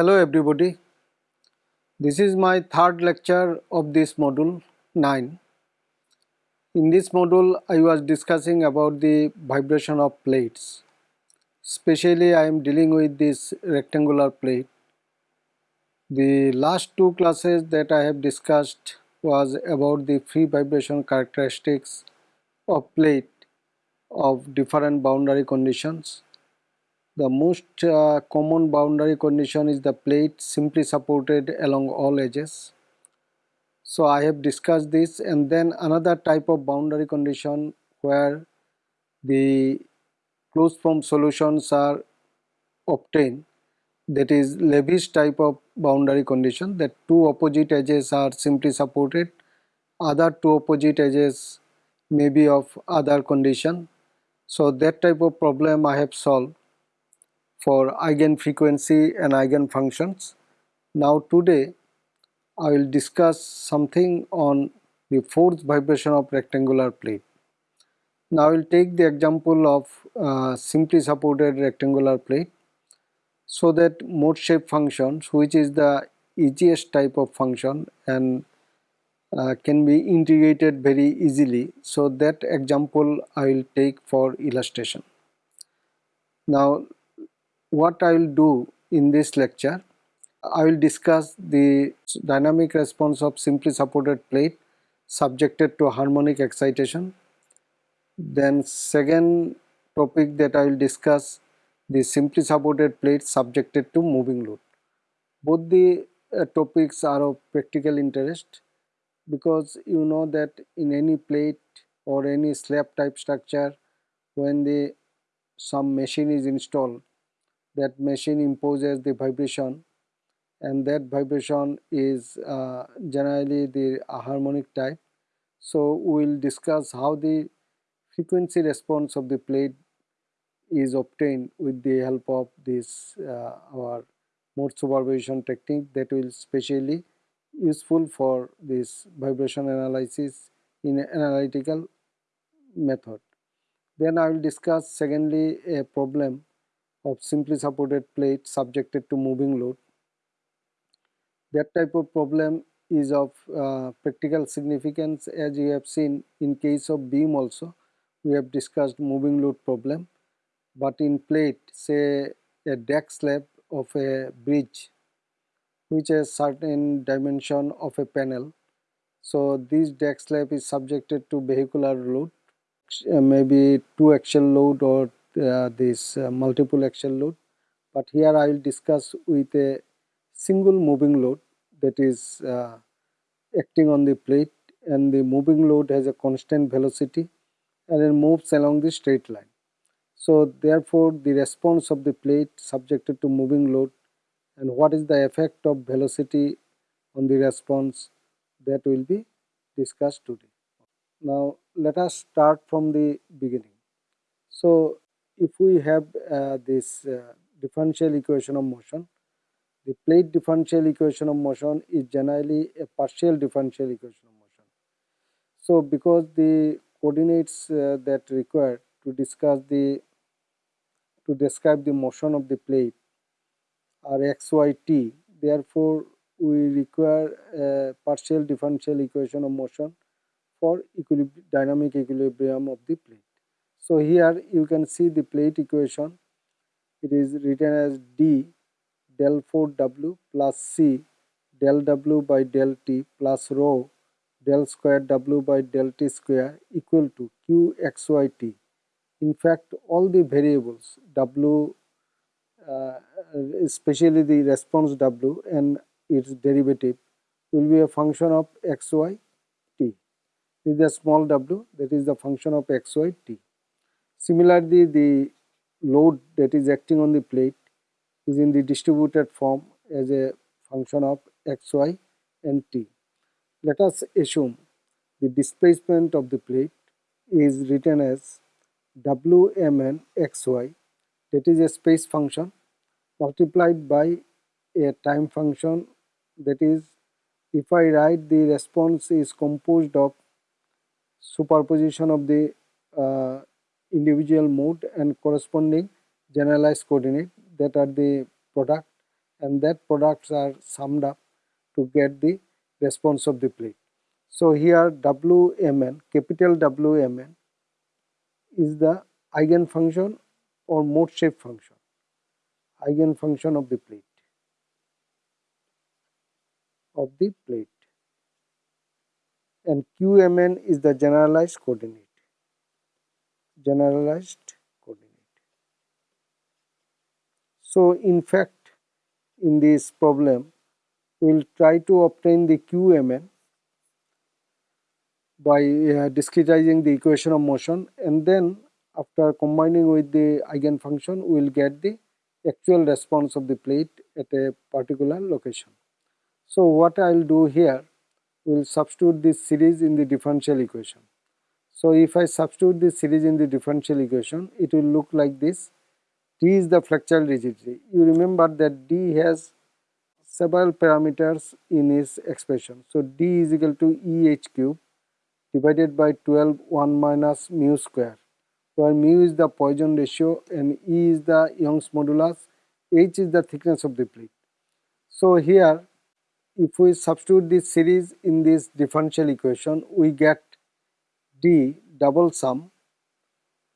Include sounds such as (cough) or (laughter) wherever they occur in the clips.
Hello everybody. This is my third lecture of this module 9. In this module I was discussing about the vibration of plates. Especially I am dealing with this rectangular plate. The last two classes that I have discussed was about the free vibration characteristics of plate of different boundary conditions the most uh, common boundary condition is the plate simply supported along all edges. So I have discussed this and then another type of boundary condition where the closed form solutions are obtained. That is Levy's type of boundary condition that two opposite edges are simply supported. Other two opposite edges may be of other condition. So that type of problem I have solved for eigenfrequency and eigenfunctions. Now today I will discuss something on the force vibration of rectangular plate. Now I will take the example of uh, simply supported rectangular plate so that mode shape functions which is the easiest type of function and uh, can be integrated very easily so that example I will take for illustration. Now what I will do in this lecture, I will discuss the dynamic response of simply supported plate subjected to harmonic excitation. Then second topic that I will discuss the simply supported plate subjected to moving load. Both the uh, topics are of practical interest because you know that in any plate or any slab type structure when the some machine is installed that machine imposes the vibration and that vibration is uh, generally the harmonic type. So we will discuss how the frequency response of the plate is obtained with the help of this uh, our mode superposition technique that will specially useful for this vibration analysis in analytical method. Then I will discuss secondly a problem of simply supported plate subjected to moving load. That type of problem is of uh, practical significance as you have seen in case of beam also we have discussed moving load problem but in plate say a deck slab of a bridge which has certain dimension of a panel so this deck slab is subjected to vehicular load uh, maybe two axial load or this uh, multiple axial load but here I will discuss with a single moving load that is uh, acting on the plate and the moving load has a constant velocity and it moves along the straight line. So therefore the response of the plate subjected to moving load and what is the effect of velocity on the response that will be discussed today. Now let us start from the beginning. So if we have uh, this uh, differential equation of motion, the plate differential equation of motion is generally a partial differential equation of motion. So because the coordinates uh, that required to discuss the to describe the motion of the plate are x, y, t. Therefore, we require a partial differential equation of motion for dynamic equilibrium of the plate. So here you can see the plate equation. It is written as D del 4W plus C del W by del T plus rho del square W by del T square equal to QXYT. In fact, all the variables W, uh, especially the response W and its derivative will be a function of xy t. This is a small w that is the function of xy t. Similarly, the load that is acting on the plate is in the distributed form as a function of xy and t. Let us assume the displacement of the plate is written as wmn xy that is a space function multiplied by a time function that is if I write the response is composed of superposition of the uh, individual mode and corresponding generalized coordinate that are the product and that products are summed up to get the response of the plate. So here Wmn, capital Wmn is the eigenfunction or mode shape function, eigenfunction of the plate, of the plate and Qmn is the generalized coordinate, generalized coordinate. So in fact in this problem we will try to obtain the Qmn by uh, discretizing the equation of motion and then after combining with the eigenfunction we will get the actual response of the plate at a particular location. So what I will do here we will substitute this series in the differential equation. So if I substitute this series in the differential equation it will look like this D is the flexural rigidity. You remember that D has several parameters in its expression. So D is equal to EH cube divided by 12 1 minus mu square where mu is the Poisson ratio and E is the Young's modulus, H is the thickness of the plate. So here if we substitute this series in this differential equation we get D double sum,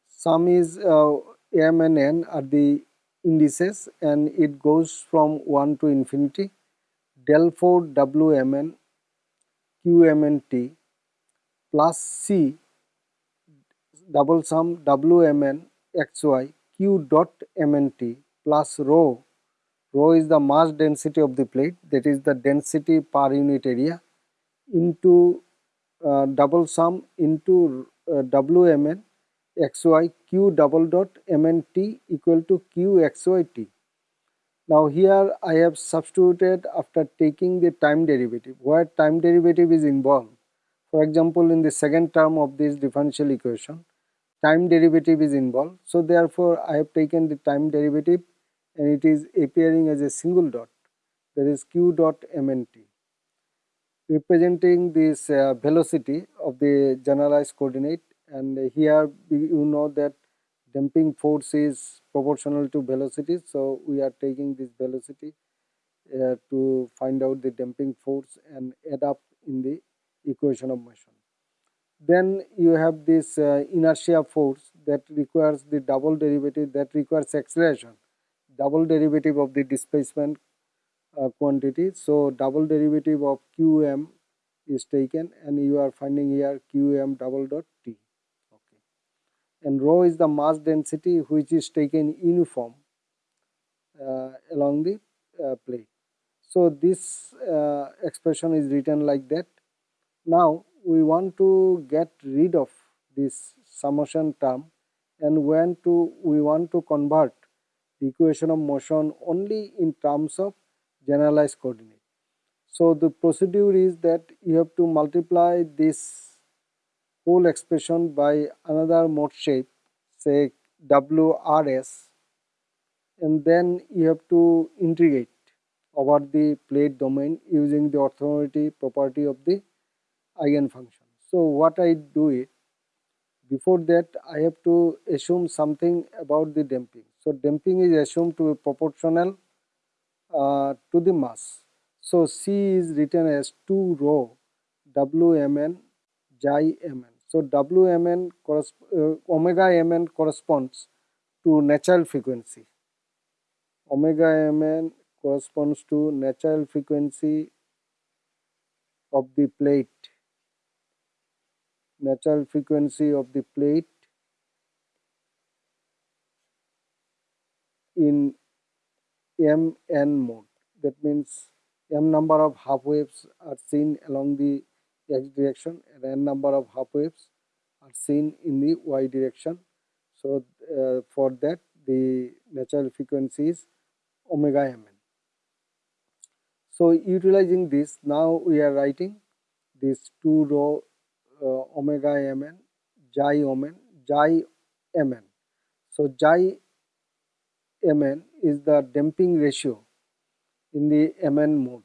sum is uh, M and N are the indices and it goes from 1 to infinity. Del 4 Wmn Qmnt plus C double sum Wmn xy q dot mnt plus rho. Rho is the mass density of the plate that is the density per unit area into uh, double sum into uh, Wmn xy q double dot mnt equal to q xyt. Now here I have substituted after taking the time derivative where time derivative is involved for example, in the second term of this differential equation, time derivative is involved. So therefore, I have taken the time derivative and it is appearing as a single dot that is q dot mnt representing this uh, velocity of the generalized coordinate. And here you know that damping force is proportional to velocity. So we are taking this velocity uh, to find out the damping force and add up in the equation of motion. Then you have this uh, inertia force that requires the double derivative that requires acceleration, double derivative of the displacement uh, quantity. So double derivative of qm is taken and you are finding here qm double dot t. Okay. And rho is the mass density which is taken uniform uh, along the uh, plate. So this uh, expression is written like that now we want to get rid of this summation term and when to we want to convert the equation of motion only in terms of generalized coordinate. So the procedure is that you have to multiply this whole expression by another mode shape say WRS and then you have to integrate over the plate domain using the orthogonality property of the eigenfunction. So what I do it before that I have to assume something about the damping. So damping is assumed to be proportional uh, to the mass. So C is written as 2 rho Wmn xi mn. So Wmn uh, omega mn corresponds to natural frequency. Omega mn corresponds to natural frequency of the plate natural frequency of the plate in mn mode. That means m number of half waves are seen along the x direction and n number of half waves are seen in the y direction. So uh, for that the natural frequency is omega mn. So utilizing this now we are writing this 2 rho uh, omega mn xi omen xi mn. So xi mn is the damping ratio in the mn mode.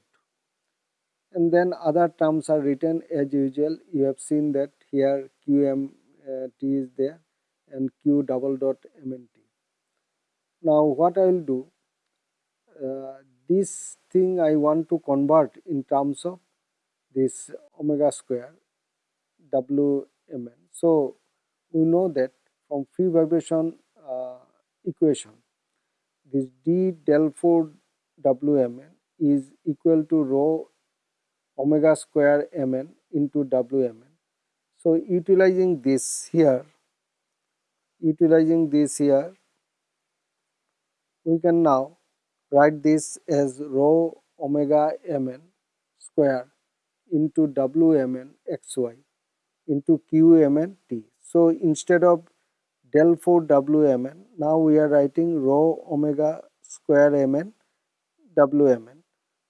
And then other terms are written as usual. You have seen that here qm uh, is there and q double dot mnt now what i will do uh, this thing I want to convert in terms of this omega square Wmn. So we know that from free vibration uh, equation this d del 4 Wmn is equal to rho omega square mn into Wmn. So utilizing this here, utilizing this here, we can now write this as rho omega mn square into Wmn xy into Qmn t. So instead of del 4 Wmn, now we are writing rho omega square mn Wmn.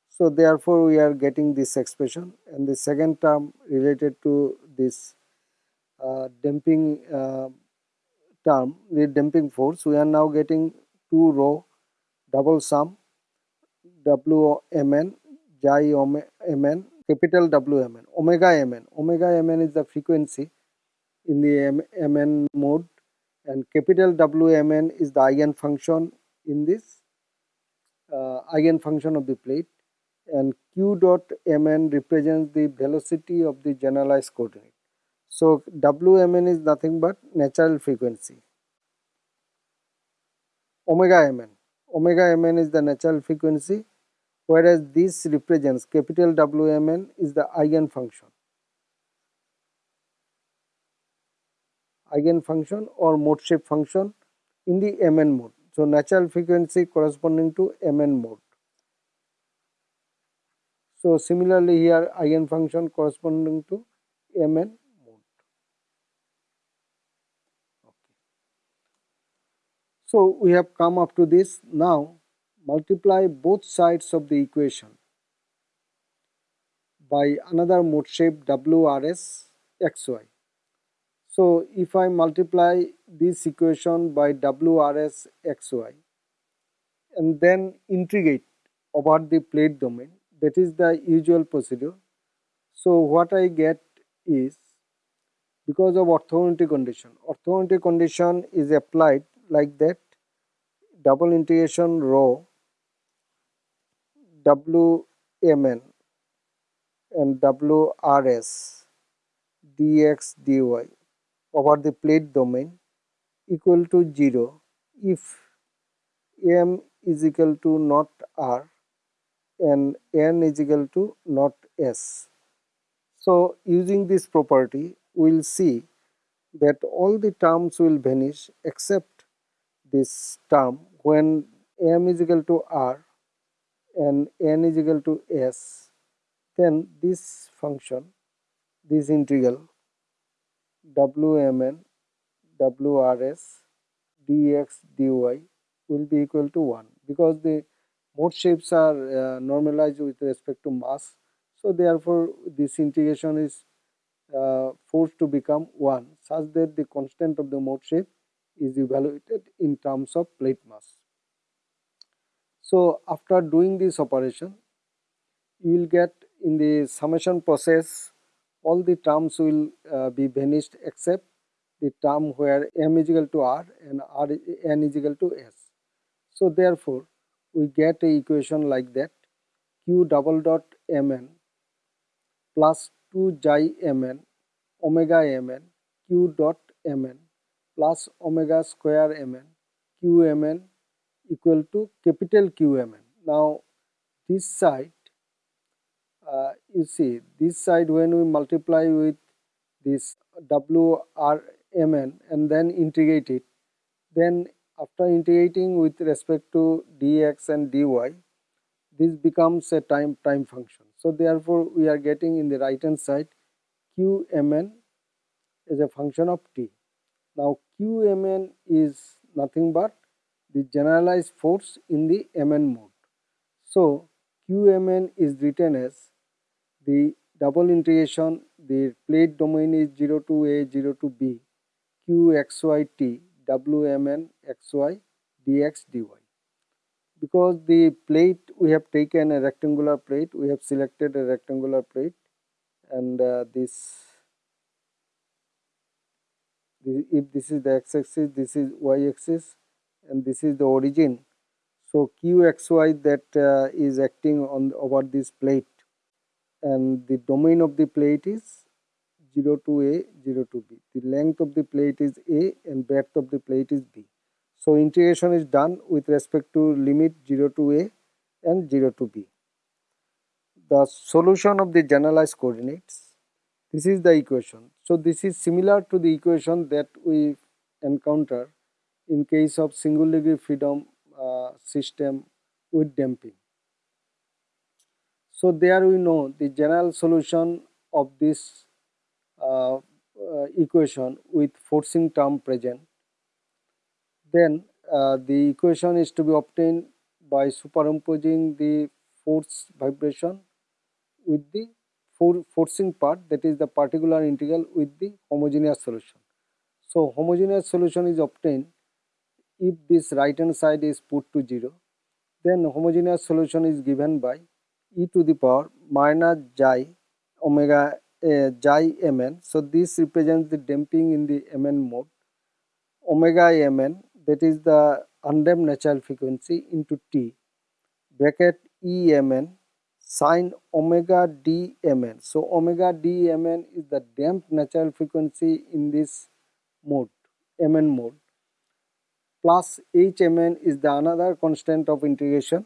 So therefore we are getting this expression and the second term related to this uh, damping uh, term, the damping force, we are now getting 2 rho double sum Wmn, xi mn, capital Wmn, omega mn. Omega mn is the frequency in the mn mode and capital Wmn is the eigenfunction in this uh, eigenfunction of the plate and q dot mn represents the velocity of the generalized coordinate. So Wmn is nothing but natural frequency. Omega mn. Omega mn is the natural frequency whereas this represents capital Wmn is the eigenfunction. Eigenfunction or mode shape function in the mn mode. So natural frequency corresponding to mn mode. So similarly here eigenfunction corresponding to Mn mode. Okay. So we have come up to this. Now multiply both sides of the equation by another mode shape WRS XY. So if I multiply this equation by WRS XY and then integrate over the plate domain that is the usual procedure. So what I get is because of orthogonality condition, orthogonality condition is applied like that double integration rho Wmn and Wrs dx dy over the plate domain equal to 0 if m is equal to not r and n is equal to not s. So using this property we will see that all the terms will vanish except this term when m is equal to r and n is equal to s then this function this integral wmn wrs dx dy will be equal to 1 because the mode shapes are uh, normalized with respect to mass. So therefore this integration is uh, forced to become 1 such that the constant of the mode shape is evaluated in terms of plate mass. So after doing this operation you will get in the summation process all the terms will uh, be vanished except the term where m is equal to r and r n is equal to s. So therefore we get a equation like that q double dot mn plus 2 xi mn omega mn q dot mn plus omega square mn q mn equal to capital Q mn. Now this side uh, you see this side when we multiply with this WRMN and then integrate it then after integrating with respect to dx and dy, this becomes a time time function. So therefore, we are getting in the right hand side qmn is a function of t. Now qmn is nothing but the generalized force in the mn mode. So qmn is written as the double integration the plate domain is 0 to a 0 to b qxyt wmn xy dx dy. Because the plate we have taken a rectangular plate, we have selected a rectangular plate and uh, this, if this is the x-axis, this is y-axis and this is the origin. So Qxy that uh, is acting on over this plate and the domain of the plate is 0 to A, 0 to B. The length of the plate is A and breadth of the plate is B. So integration is done with respect to limit 0 to A and 0 to B. The solution of the generalized coordinates, this is the equation. So this is similar to the equation that we encounter in case of single degree freedom uh, system with damping. So there we know the general solution of this uh, uh, equation with forcing term present. Then uh, the equation is to be obtained by superimposing the force vibration with the for forcing part that is the particular integral with the homogeneous solution. So homogeneous solution is obtained if this right hand side is put to 0 then homogeneous solution is given by e to the power minus xi omega uh, mn. So this represents the damping in the mn mode omega mn that is the undamped natural frequency into t bracket e mn sine omega d mn. So omega d mn is the damped natural frequency in this mode mn mode plus hmn is the another constant of integration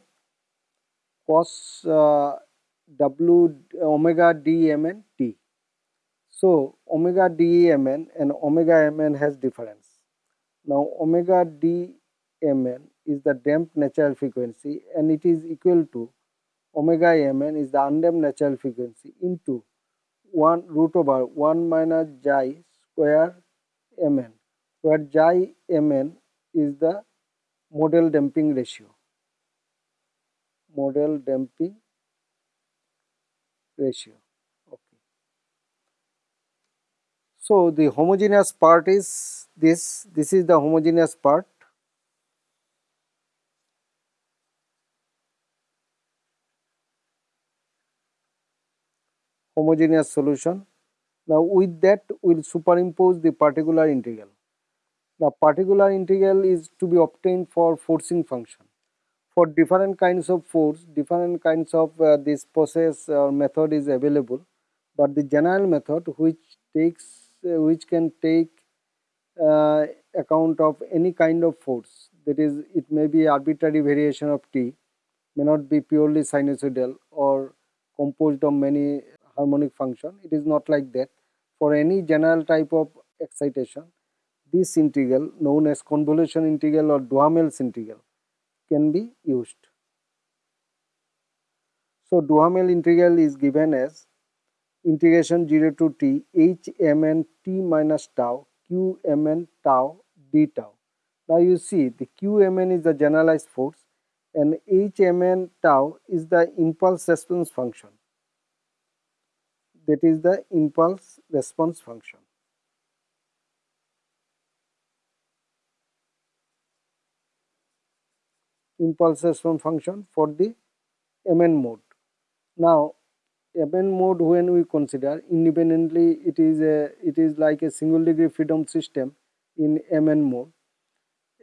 cos uh, w omega dmn t. So omega dmn and omega mn has difference. Now omega dmn is the damped natural frequency and it is equal to omega mn is the undamped natural frequency into 1 root over 1 minus xi square mn where xi mn is the modal damping ratio. Modal damping ratio. Okay. So the homogeneous part is this, this is the homogeneous part. homogeneous solution. Now with that we will superimpose the particular integral. The particular integral is to be obtained for forcing function. For different kinds of force, different kinds of uh, this process or method is available, but the general method which takes uh, which can take uh, account of any kind of force that is it may be arbitrary variation of t may not be purely sinusoidal or composed of many harmonic function it is not like that. For any general type of excitation this integral known as convolution integral or Duhamel's integral can be used. So Duhamel integral is given as integration 0 to t h m n t minus tau q m n tau d tau. Now you see the q m n is the generalized force and h m n tau is the impulse response function that is the impulse response function. Impulse response function for the MN mode. Now MN mode when we consider independently it is a it is like a single degree freedom system in MN mode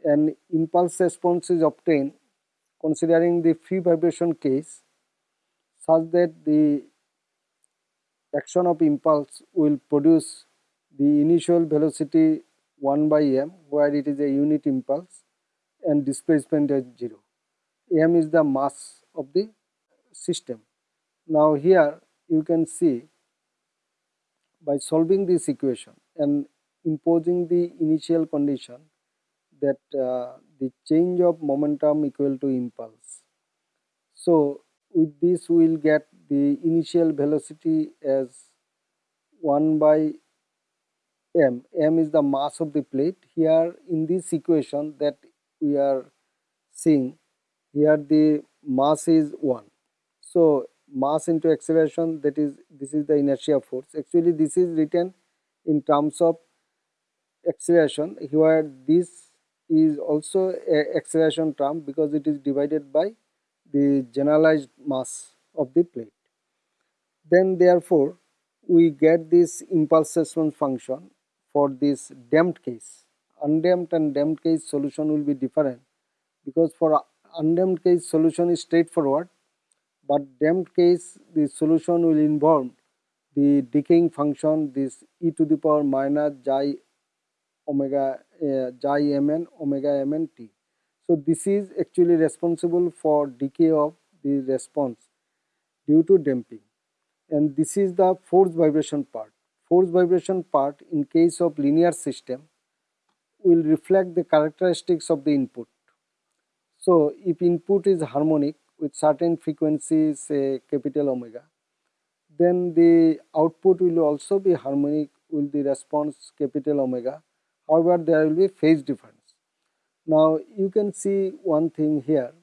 and impulse response is obtained considering the free vibration case such that the action of impulse will produce the initial velocity 1 by m where it is a unit impulse and displacement is 0 m is the mass of the system. Now here you can see by solving this equation and imposing the initial condition that uh, the change of momentum equal to impulse. So with this we will get the initial velocity as 1 by m. m is the mass of the plate. Here in this equation that we are seeing here the mass is 1 so mass into acceleration that is this is the inertia force. Actually this is written in terms of acceleration. Here this is also a acceleration term because it is divided by the generalized mass of the plate. Then therefore we get this impulse response function for this damped case. Undamped and damped case solution will be different because for undamped case solution is straightforward but damped case the solution will involve the decaying function this e to the power minus xi omega uh, mn omega mn t. So this is actually responsible for decay of the response due to damping and this is the force vibration part. Force vibration part in case of linear system will reflect the characteristics of the input. So if input is harmonic with certain frequency say capital omega then the output will also be harmonic with the response capital omega. However there will be phase difference. Now you can see one thing here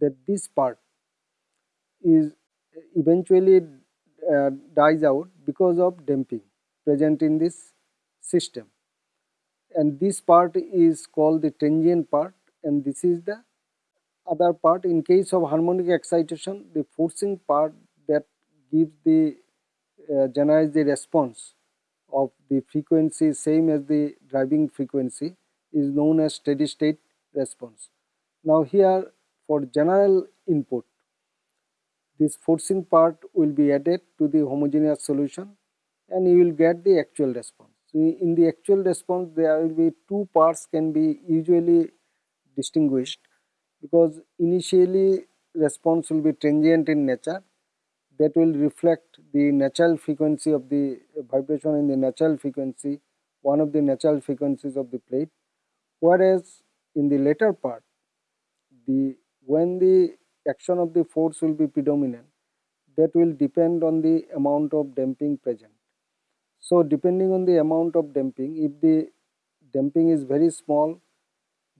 that this part is eventually uh, dies out because of damping present in this system. And this part is called the transient part and this is the other part in case of harmonic excitation the forcing part that gives the uh, generates the response of the frequency same as the driving frequency is known as steady state response. Now here for general input this forcing part will be added to the homogeneous solution and you will get the actual response. So in the actual response there will be two parts can be usually distinguished because initially response will be transient in nature that will reflect the natural frequency of the uh, vibration in the natural frequency one of the natural frequencies of the plate whereas in the later part the when the action of the force will be predominant that will depend on the amount of damping present. So depending on the amount of damping if the damping is very small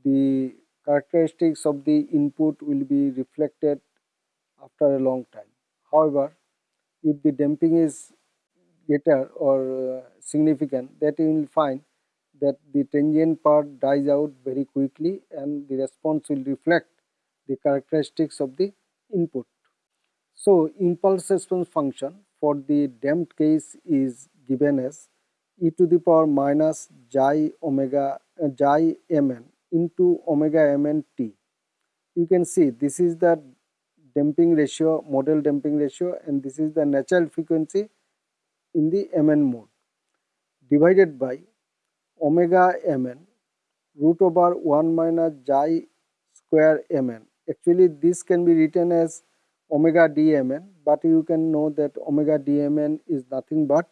the characteristics of the input will be reflected after a long time. However, if the damping is greater or uh, significant that you will find that the transient part dies out very quickly and the response will reflect the characteristics of the input. So, impulse response function for the damped case is given as e to the power minus xi omega uh, xi mn into omega mn t. You can see this is the damping ratio, modal damping ratio and this is the natural frequency in the mn mode divided by omega mn root over 1 minus xi square mn actually this can be written as omega dmn but you can know that omega dmn is nothing but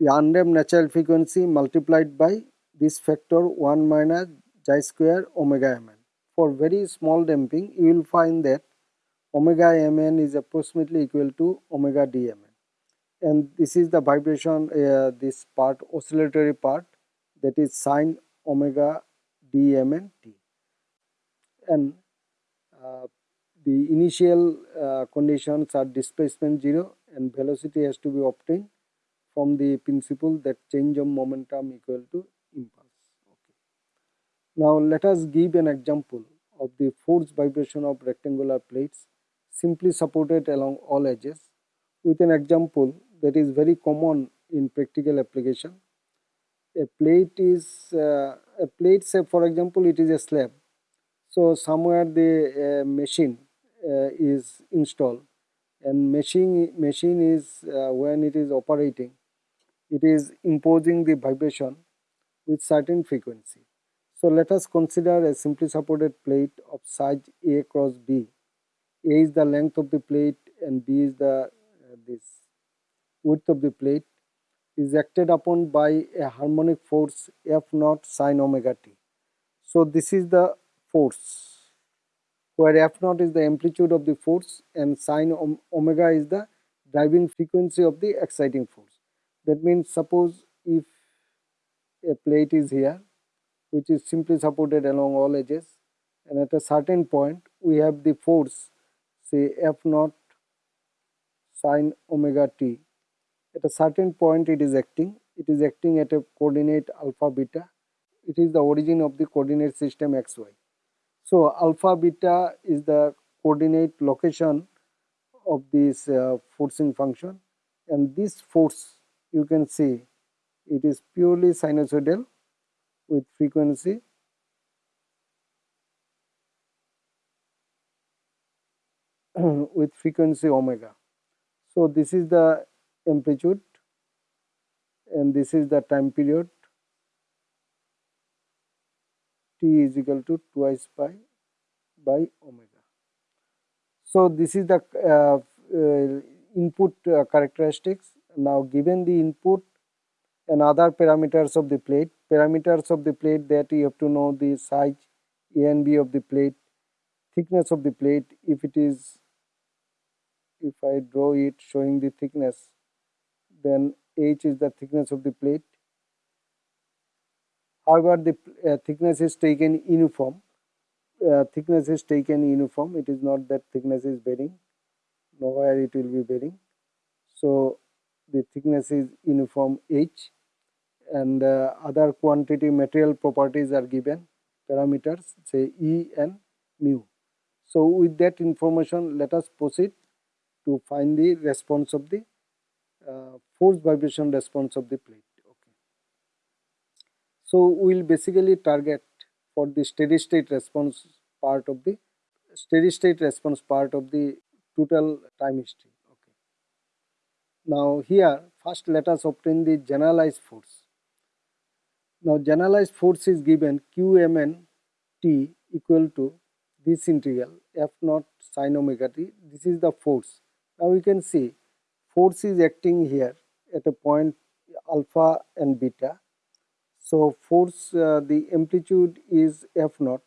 the undamped natural frequency multiplied by this factor 1 minus xi square omega mn. For very small damping you will find that omega mn is approximately equal to omega dmn and this is the vibration uh, this part oscillatory part that is sine omega dmn t and uh, the initial uh, conditions are displacement 0 and velocity has to be obtained from the principle that change of momentum equal to impulse. Okay. Now let us give an example of the force vibration of rectangular plates simply supported along all edges with an example that is very common in practical application. A plate is uh, a plate say for example it is a slab so somewhere the uh, machine uh, is installed and machine machine is uh, when it is operating it is imposing the vibration with certain frequency. So let us consider a simply supported plate of size A cross B. A is the length of the plate and B is the uh, this width of the plate is acted upon by a harmonic force F naught sine omega t. So this is the force where f naught is the amplitude of the force and sine omega is the driving frequency of the exciting force. That means suppose if a plate is here which is simply supported along all edges and at a certain point we have the force say f naught sine omega t. At a certain point it is acting, it is acting at a coordinate alpha beta, it is the origin of the coordinate system xy. So alpha beta is the coordinate location of this uh, forcing function and this force you can see it is purely sinusoidal with frequency (clears throat) with frequency omega. So this is the amplitude and this is the time period t is equal to twice pi by omega. So this is the uh, uh, input uh, characteristics. Now given the input and other parameters of the plate, parameters of the plate that you have to know the size A and B of the plate, thickness of the plate. If it is if I draw it showing the thickness then H is the thickness of the plate. However the uh, thickness is taken uniform. Uh, thickness is taken uniform. It is not that thickness is varying nowhere it will be varying. So the thickness is uniform H and uh, other quantity material properties are given parameters say E and mu. So with that information let us proceed to find the response of the uh, force vibration response of the plate. Okay. So we will basically target for the steady state response part of the steady state response part of the total time history. Okay. Now here first let us obtain the generalized force. Now generalized force is given Qmn t equal to this integral f naught sine omega t. This is the force. Now we can see force is acting here at a point alpha and beta. So force uh, the amplitude is f naught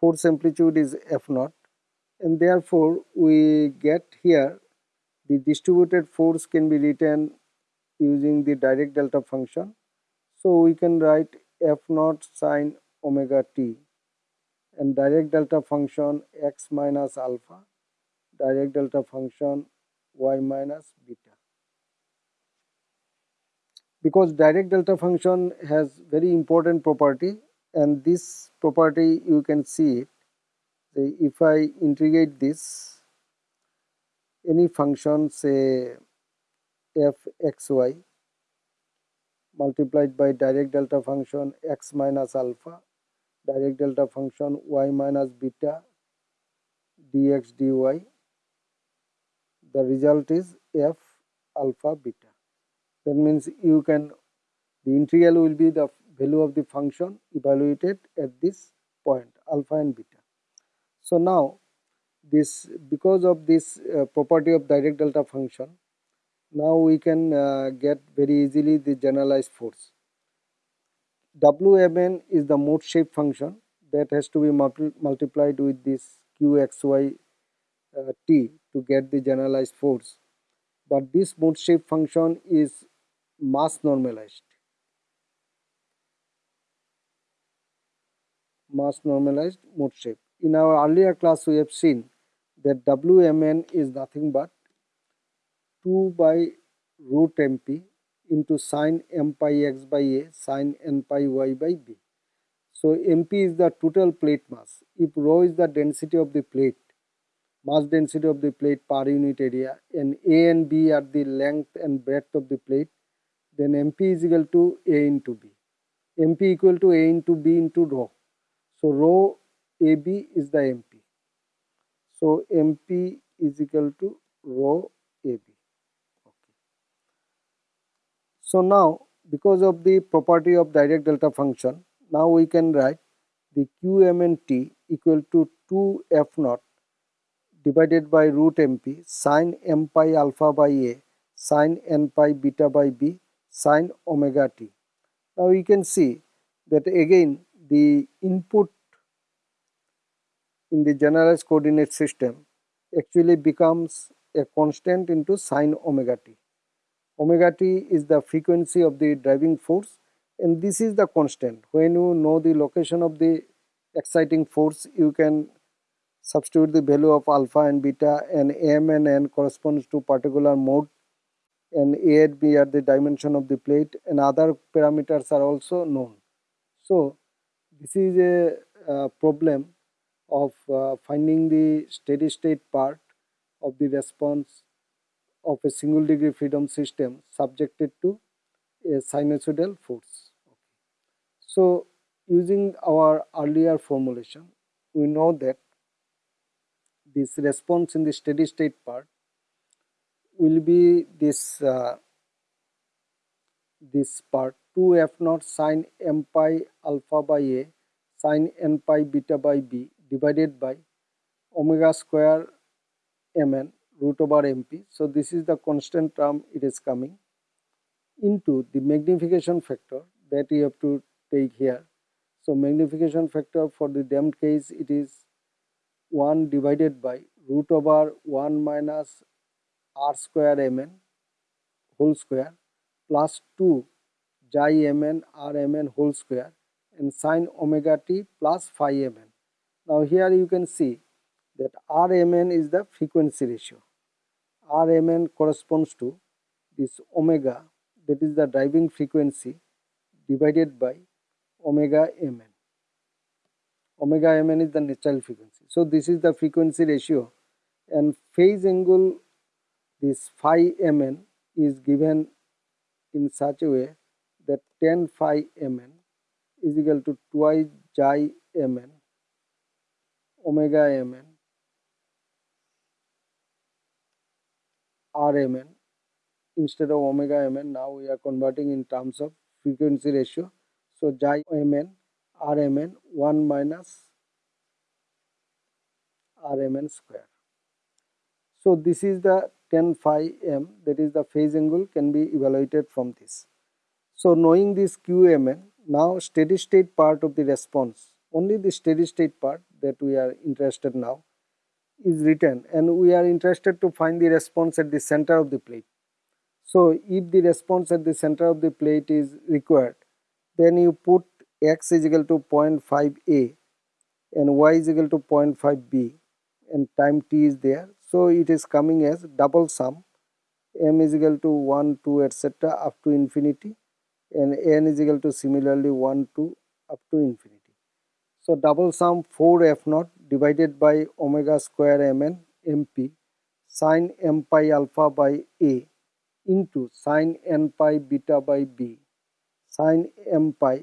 force amplitude is f naught and therefore we get here the distributed force can be written using the Dirac delta function so we can write f naught sine omega t and Dirac delta function x minus alpha Dirac delta function y minus beta. Because Dirac delta function has very important property and this property you can see it. If I integrate this any function say f x y multiplied by Dirac delta function x minus alpha Dirac delta function y minus beta dx dy the result is f alpha beta that means you can the integral will be the value of the function evaluated at this point alpha and beta. So now this because of this uh, property of Dirac delta function now we can uh, get very easily the generalized force. Wmn is the mode shape function that has to be multi multiplied with this qxy uh, t to get the generalized force but this mode shape function is mass normalized mass normalized mode shape. In our earlier class we have seen that Wmn is nothing but 2 by root mp into sine m pi x by a sine n pi y by b. So mp is the total plate mass. If rho is the density of the plate, mass density of the plate per unit area and a and b are the length and breadth of the plate, then mp is equal to a into b. mp equal to a into b into rho. So rho AB is the MP. So MP is equal to rho AB. So now because of the property of Dirac delta function, now we can write the QMNT equal to 2 F naught divided by root MP sine m pi alpha by A sine n pi beta by B sine omega t. Now you can see that again the input in the generalized coordinate system actually becomes a constant into sine omega t. Omega t is the frequency of the driving force and this is the constant. When you know the location of the exciting force you can substitute the value of alpha and beta and m and n corresponds to particular mode and a and b are the dimension of the plate and other parameters are also known. So this is a, a problem of uh, finding the steady state part of the response of a single degree freedom system subjected to a sinusoidal force. So using our earlier formulation we know that this response in the steady state part will be this uh, this part 2 f naught sine m pi alpha by a sine n pi beta by b divided by omega square mn root over mp. So this is the constant term it is coming into the magnification factor that you have to take here. So magnification factor for the damped case it is 1 divided by root over 1 minus r square mn whole square plus 2 xi mn r mn whole square and sine omega t plus phi mn. Now here you can see that Rmn is the frequency ratio. Rmn corresponds to this omega that is the driving frequency divided by omega mn. Omega mn is the natural frequency. So this is the frequency ratio and phase angle this phi mn is given in such a way that tan phi mn is equal to twice xi mn omega mn Rmn instead of omega mn now we are converting in terms of frequency ratio so xi mn Rmn 1 minus Rmn square. So this is the tan phi m that is the phase angle can be evaluated from this. So knowing this qmn now steady state part of the response only the steady state part that we are interested now is written and we are interested to find the response at the center of the plate. So if the response at the center of the plate is required then you put x is equal to 0.5a and y is equal to 0.5b and time t is there. So it is coming as double sum m is equal to 1 2 etc up to infinity and n is equal to similarly 1 2 up to infinity. So double sum 4 f naught divided by omega square mn mp sine m pi alpha by a into sine n pi beta by b sine m pi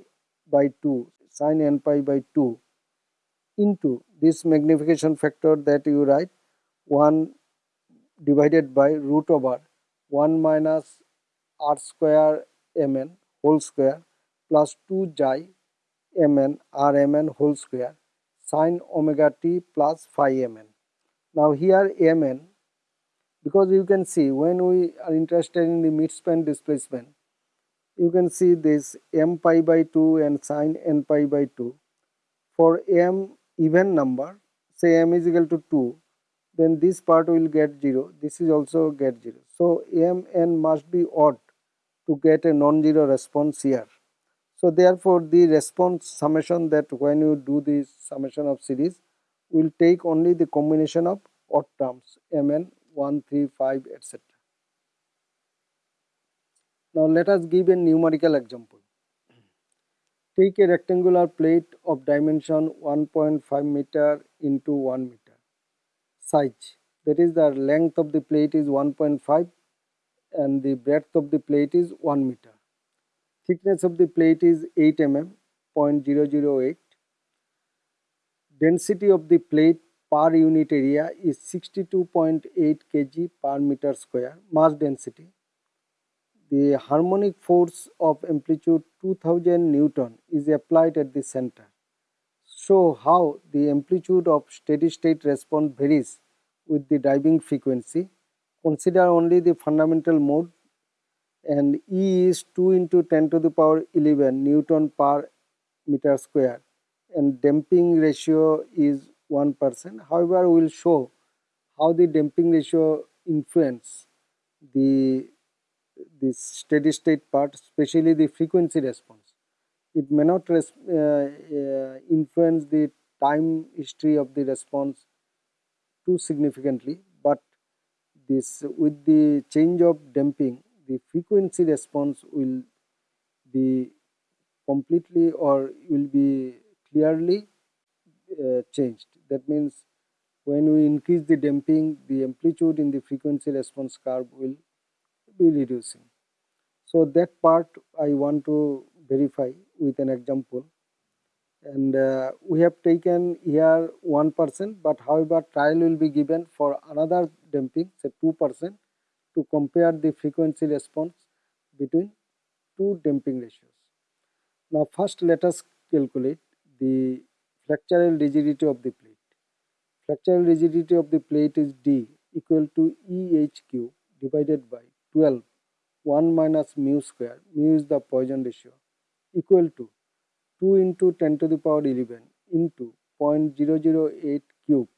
by 2 sine n pi by 2 into this magnification factor that you write 1 divided by root over 1 minus r square mn whole square plus 2 xi mn rmn whole square sine omega t plus phi mn. Now here mn because you can see when we are interested in the midspan displacement you can see this m pi by 2 and sine n pi by 2 for m even number say m is equal to 2 then this part will get 0 this is also get 0 so m n must be odd to get a non-zero response here so therefore the response summation that when you do this summation of series will take only the combination of odd terms mn 1, 3, 5 etc. Now let us give a numerical example. Take a rectangular plate of dimension 1.5 meter into 1 meter size that is the length of the plate is 1.5 and the breadth of the plate is 1 meter. Thickness of the plate is 8 mm 0.008. Density of the plate per unit area is 62.8 kg per meter square mass density. The harmonic force of amplitude 2000 Newton is applied at the center. Show how the amplitude of steady state response varies with the driving frequency. Consider only the fundamental mode and E is 2 into 10 to the power 11 Newton per meter square and damping ratio is 1%. However, we will show how the damping ratio influence the this steady state part, especially the frequency response. It may not uh, uh, influence the time history of the response too significantly, but this with the change of damping the frequency response will be completely or will be clearly uh, changed. That means when we increase the damping, the amplitude in the frequency response curve will be reducing. So that part I want to verify with an example. and uh, we have taken here 1% but however trial will be given for another damping say 2% to compare the frequency response between two damping ratios. Now first let us calculate the flexural rigidity of the plate. Flexural rigidity of the plate is D equal to EHQ divided by 12 1 minus mu square mu is the Poisson ratio equal to 2 into 10 to the power 11 into 0.008 cube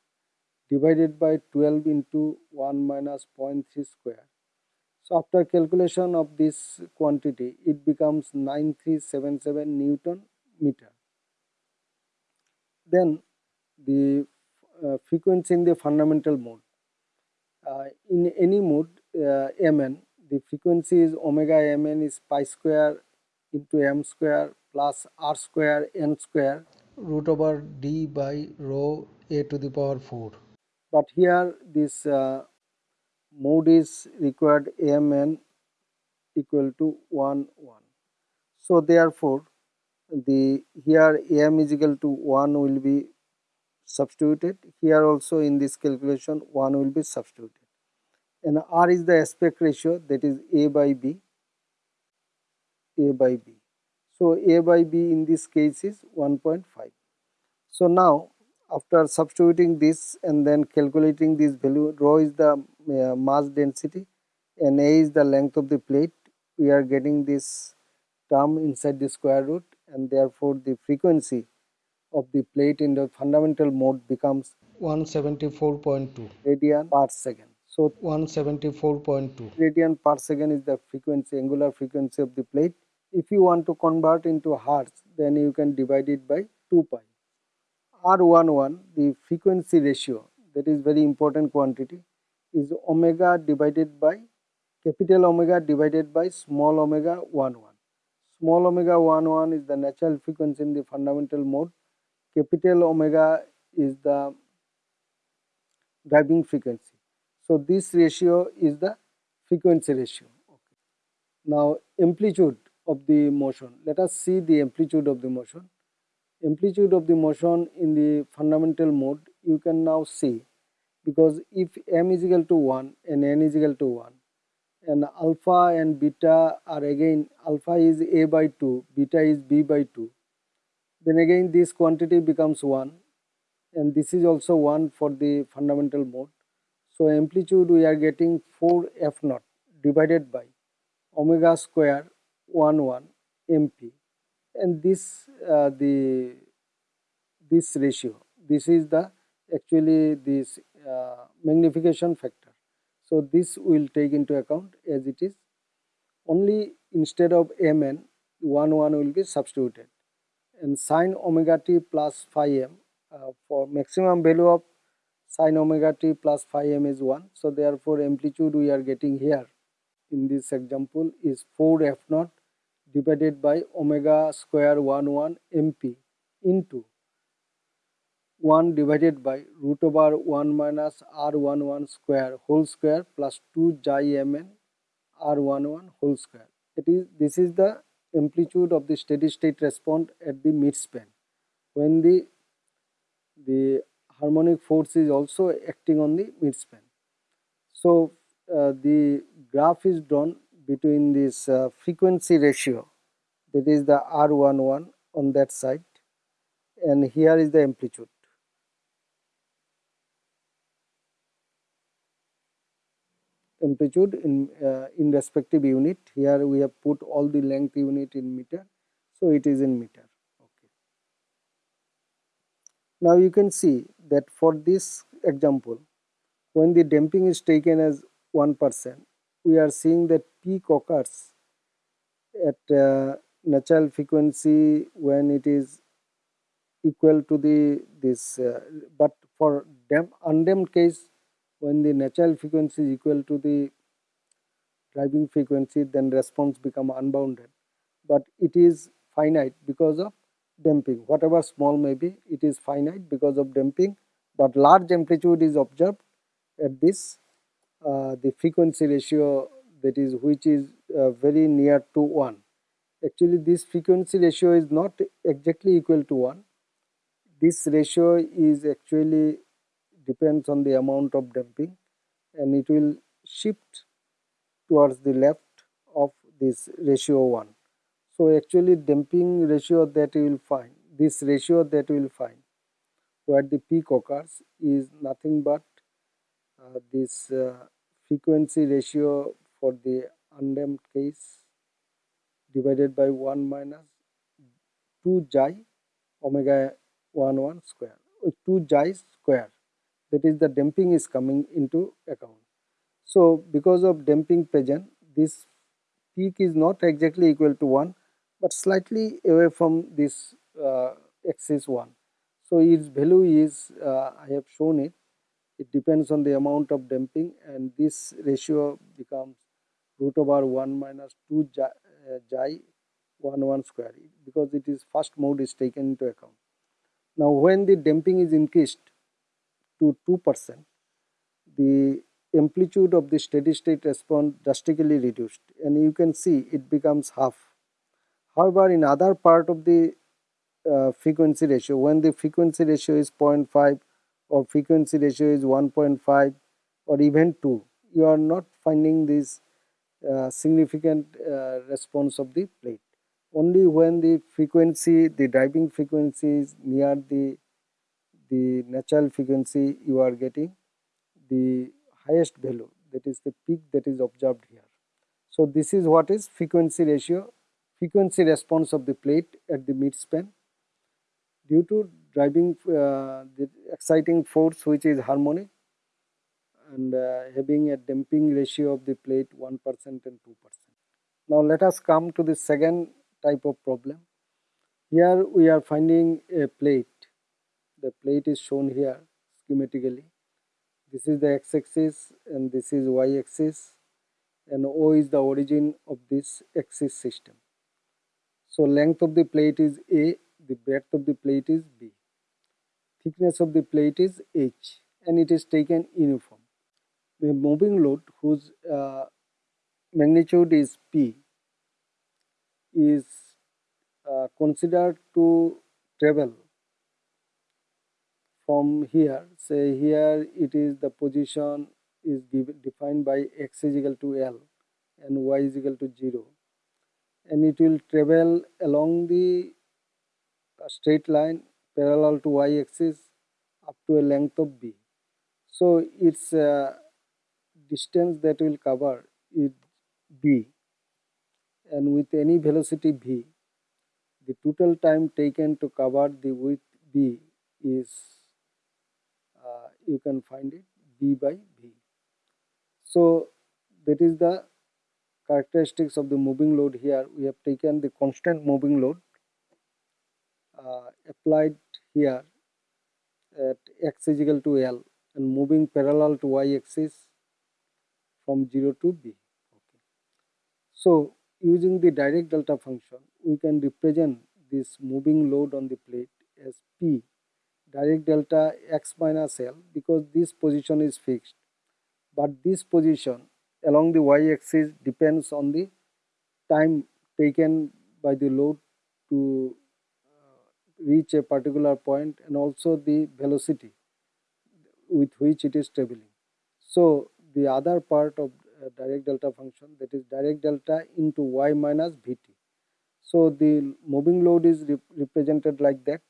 divided by 12 into 1 minus 0.3 square so after calculation of this quantity, it becomes 9377 Newton meter. Then the uh, frequency in the fundamental mode. Uh, in any mode uh, Mn, the frequency is omega Mn is pi square into m square plus r square n square root over d by rho a to the power 4. But here this uh, mode is required amn equal to 1 1 so therefore the here am is equal to 1 will be substituted. Here also in this calculation 1 will be substituted. And r is the aspect ratio that is a by b. A by b. So a by b in this case is 1.5 so now after substituting this and then calculating this value rho is the uh, mass density and a is the length of the plate. We are getting this term inside the square root and therefore the frequency of the plate in the fundamental mode becomes 174.2 radian per second. So 174.2 radian per second is the frequency angular frequency of the plate. If you want to convert into hertz then you can divide it by 2 pi R11 the frequency ratio that is very important quantity is omega divided by capital omega divided by small omega 11. Small omega 11 is the natural frequency in the fundamental mode. Capital omega is the driving frequency. So this ratio is the frequency ratio. Okay. Now amplitude of the motion. Let us see the amplitude of the motion amplitude of the motion in the fundamental mode you can now see because if m is equal to 1 and n is equal to 1 and alpha and beta are again alpha is a by 2 beta is b by 2 then again this quantity becomes 1 and this is also 1 for the fundamental mode. So amplitude we are getting 4 f naught divided by omega square 1 1 mp and this uh, the this ratio. This is the actually this uh, magnification factor. So this will take into account as it is. Only instead of mn 1 1 will be substituted. And sine omega t plus phi m uh, for maximum value of sine omega t plus phi m is 1 so therefore amplitude we are getting here in this example is 4 f naught divided by omega square 1 1 mp into 1 divided by root over 1 minus r11 square whole square plus 2 xi mn r11 whole square. It is this is the amplitude of the steady state response at the midspan when the the harmonic force is also acting on the midspan. So uh, the graph is drawn between this uh, frequency ratio that is the R11 on that side and here is the amplitude. amplitude in uh, in respective unit. Here we have put all the length unit in meter so it is in meter. Okay. Now you can see that for this example when the damping is taken as 1% we are seeing that peak occurs at uh, natural frequency when it is equal to the this uh, but for damp undamped case when the natural frequency is equal to the driving frequency then response become unbounded. But it is finite because of damping. Whatever small may be it is finite because of damping but large amplitude is observed at this uh, the frequency ratio that is which is uh, very near to 1 actually this frequency ratio is not exactly equal to 1 this ratio is actually depends on the amount of damping and it will shift towards the left of this ratio 1. So actually damping ratio that you will find, this ratio that you will find where the peak occurs is nothing but uh, this uh, frequency ratio for the undamped case divided by 1 minus 2 xi omega 1 1 square, 2 xi square that is the damping is coming into account. So because of damping present this peak is not exactly equal to 1 but slightly away from this uh, axis 1. So its value is uh, I have shown it it depends on the amount of damping and this ratio becomes root over 1 minus 2 xi, uh, xi 1 1 square because it is first mode is taken into account. Now when the damping is increased to 2 percent the amplitude of the steady state response drastically reduced and you can see it becomes half. However, in other part of the uh, frequency ratio, when the frequency ratio is 0.5 or frequency ratio is 1.5 or even 2, you are not finding this uh, significant uh, response of the plate. Only when the frequency, the driving frequency is near the, the natural frequency, you are getting the highest value that is the peak that is observed here. So this is what is frequency ratio, frequency response of the plate at the midspan due to driving uh, the exciting force which is harmonic and uh, having a damping ratio of the plate 1% and 2%. Now let us come to the second type of problem. Here we are finding a plate. The plate is shown here schematically this is the x-axis and this is y-axis and O is the origin of this axis system. So length of the plate is A, the breadth of the plate is B. Thickness of the plate is H and it is taken uniform. The moving load whose uh, magnitude is P is uh, considered to travel from here say here it is the position is given, defined by x is equal to L and y is equal to 0 and it will travel along the uh, straight line parallel to y axis up to a length of b. So its uh, distance that will cover is b and with any velocity v the total time taken to cover the width b is you can find it b by v. So that is the characteristics of the moving load here. We have taken the constant moving load uh, applied here at x is equal to L and moving parallel to y axis from 0 to b. Okay. So using the Dirac delta function we can represent this moving load on the plate as P Dirac delta x minus L because this position is fixed but this position along the y-axis depends on the time taken by the load to reach a particular point and also the velocity with which it is traveling. So the other part of Dirac delta function that is Dirac delta into y minus vt. So the moving load is rep represented like that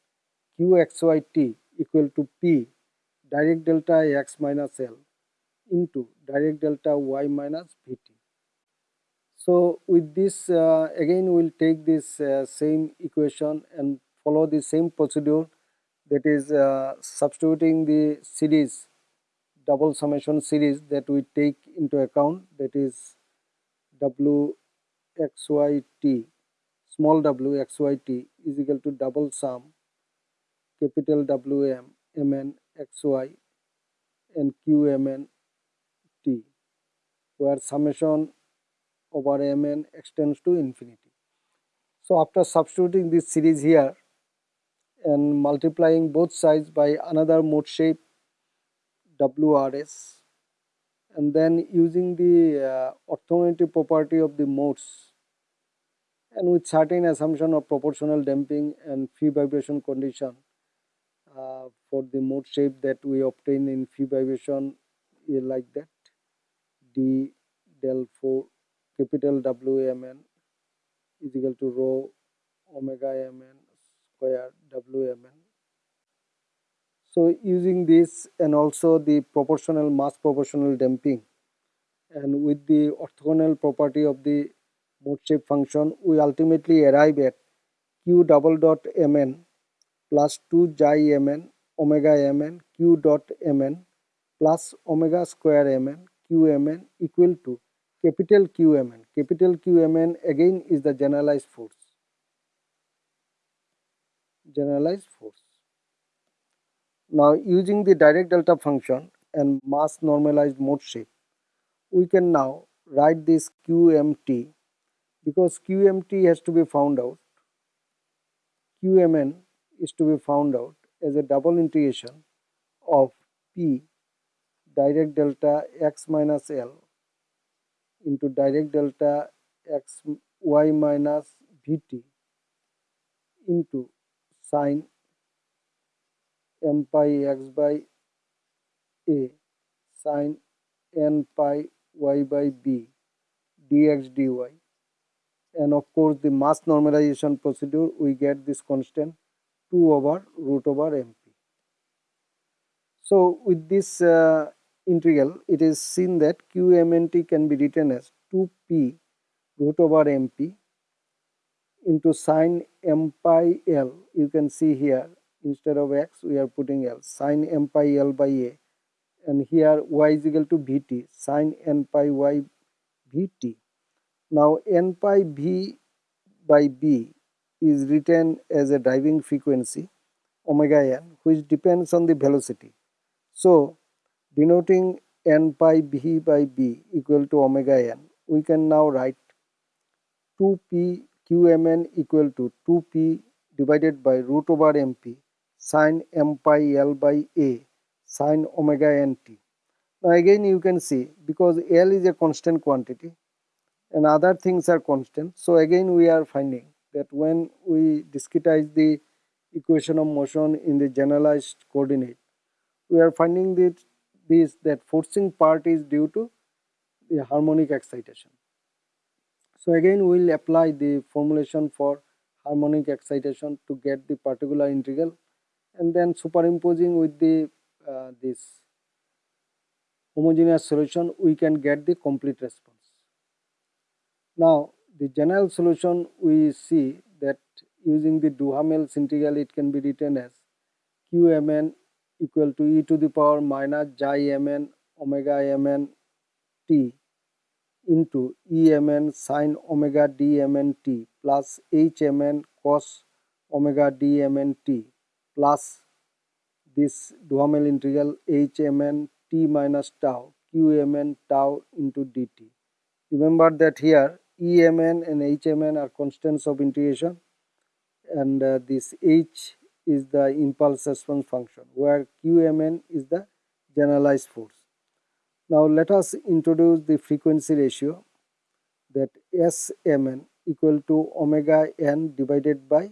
qxyt equal to p Dirac delta x minus L into Dirac delta y minus Vt. So with this uh, again we will take this uh, same equation and follow the same procedure that is uh, substituting the series double summation series that we take into account that is w x y t small w x y t is equal to double sum capital Wm, Mn, Xy and Qmn T where summation over Mn extends to infinity. So after substituting this series here and multiplying both sides by another mode shape WRS and then using the uh, orthogonality property of the modes and with certain assumption of proportional damping and free vibration condition uh, for the mode shape that we obtain in free vibration is like that. D del 4 capital WMN is equal to rho omega mn square WMN. So using this and also the proportional mass proportional damping and with the orthogonal property of the mode shape function we ultimately arrive at q double dot mn plus 2 xi mn omega mn q dot mn plus omega square mn qmn equal to capital Qmn. Capital Qmn again is the generalized force. Generalized force. Now using the Dirac delta function and mass normalized mode shape, we can now write this QMT because QMT has to be found out. QMN is to be found out as a double integration of P Dirac delta x minus L into Dirac delta x y minus Vt into sine m pi x by a sine n pi y by b dx dy and of course the mass normalization procedure we get this constant 2 over root over mp. So with this uh, integral it is seen that qmnt can be written as 2p root over mp into sine m pi l. You can see here instead of x we are putting l. Sine m pi l by a. And here y is equal to vt sine n pi y vt now n pi v by b is written as a driving frequency omega n which depends on the velocity. So denoting n pi v by b equal to omega n we can now write 2p qmn equal to 2p divided by root over mp sine m pi L by A sine omega nt. Now again you can see because L is a constant quantity and other things are constant. So again we are finding that when we discretize the equation of motion in the generalized coordinate, we are finding that this that forcing part is due to the harmonic excitation. So again we will apply the formulation for harmonic excitation to get the particular integral and then superimposing with the uh, this homogeneous solution we can get the complete response. Now the general solution we see that using the Duhamel's integral it can be written as qmn equal to e to the power minus xi mn omega mn t into emn sine omega dmn t plus hmn cos omega dmn t plus this Duhamel integral hmn t minus tau qmn tau into dt. Remember that here emn and hmn are constants of integration and uh, this h is the impulse response function where qmn is the generalized force. Now let us introduce the frequency ratio that smn equal to omega n divided by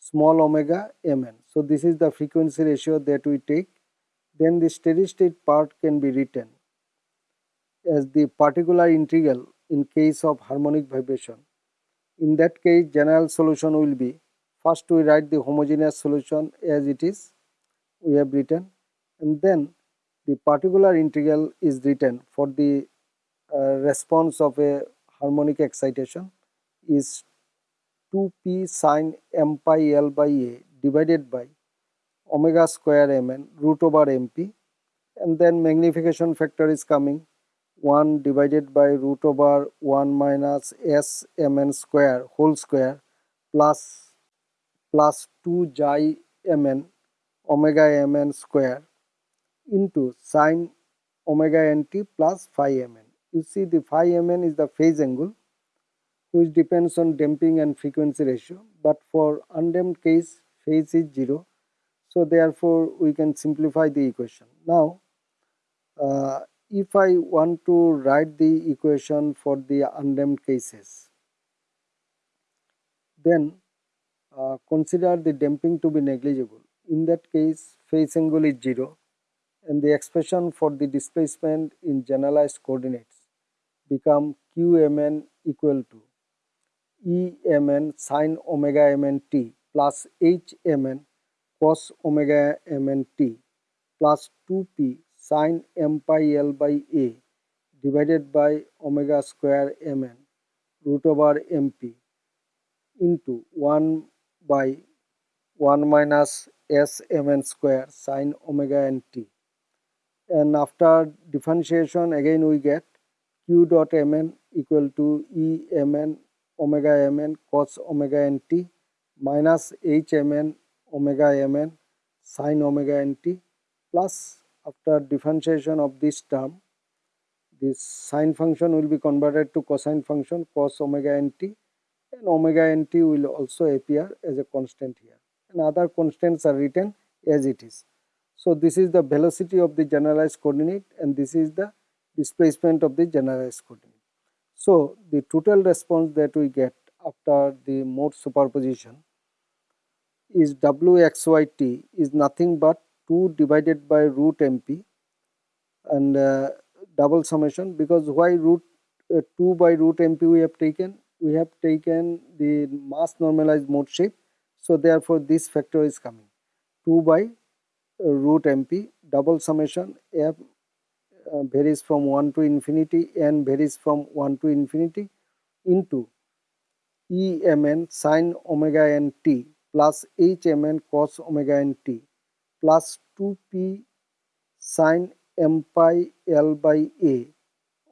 small omega mn. So this is the frequency ratio that we take. Then the steady state part can be written as the particular integral in case of harmonic vibration. In that case general solution will be first we write the homogeneous solution as it is we have written and then the particular integral is written for the uh, response of a harmonic excitation is 2p sine m pi l by a divided by omega square mn root over mp and then magnification factor is coming 1 divided by root over 1 minus s mn square whole square plus plus 2 xi mn omega mn square into sine omega nt plus phi mn. You see the phi mn is the phase angle which depends on damping and frequency ratio but for undamped case phase is 0 so therefore we can simplify the equation. Now uh, if I want to write the equation for the undamped cases then uh, consider the damping to be negligible in that case phase angle is 0 and the expression for the displacement in generalized coordinates become qmn equal to emn sine omega mn t plus hmn cos omega mn t plus 2p sine m pi l by a divided by omega square mn root over mp into 1 by 1 minus s mn square sine omega n t and after differentiation again we get q dot mn equal to e mn omega mn cos omega n t minus h mn omega mn sine omega n t plus after differentiation of this term this sine function will be converted to cosine function cos omega nt and omega nt will also appear as a constant here and other constants are written as it is. So this is the velocity of the generalized coordinate and this is the displacement of the generalized coordinate. So the total response that we get after the mode superposition is wxyt is nothing but 2 divided by root mp and uh, double summation because why root uh, 2 by root mp we have taken? We have taken the mass normalized mode shape. So therefore this factor is coming. 2 by root mp double summation f uh, varies from 1 to infinity n varies from 1 to infinity into emn sine omega n t plus hmn cos omega n t plus 2p sine m pi L by A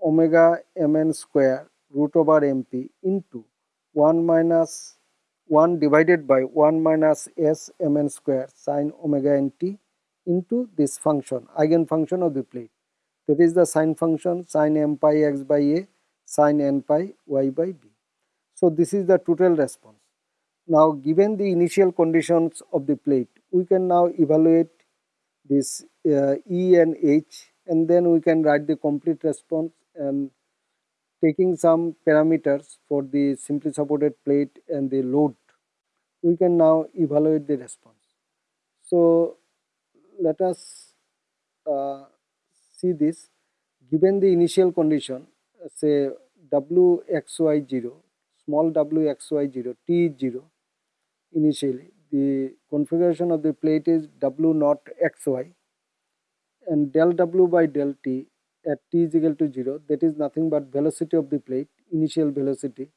omega mn square root over mp into 1 minus 1 divided by 1 minus s mn square sine omega nt into this function eigenfunction of the plate that is the sine function sine m pi x by a sine n pi y by b. So this is the total response. Now given the initial conditions of the plate we can now evaluate this uh, E and H and then we can write the complete response and taking some parameters for the simply supported plate and the load we can now evaluate the response. So let us uh, see this given the initial condition uh, say wxy0 small wxy0 t is 0 initially the configuration of the plate is w naught xy and del w by del t at t is equal to 0 that is nothing but velocity of the plate initial velocity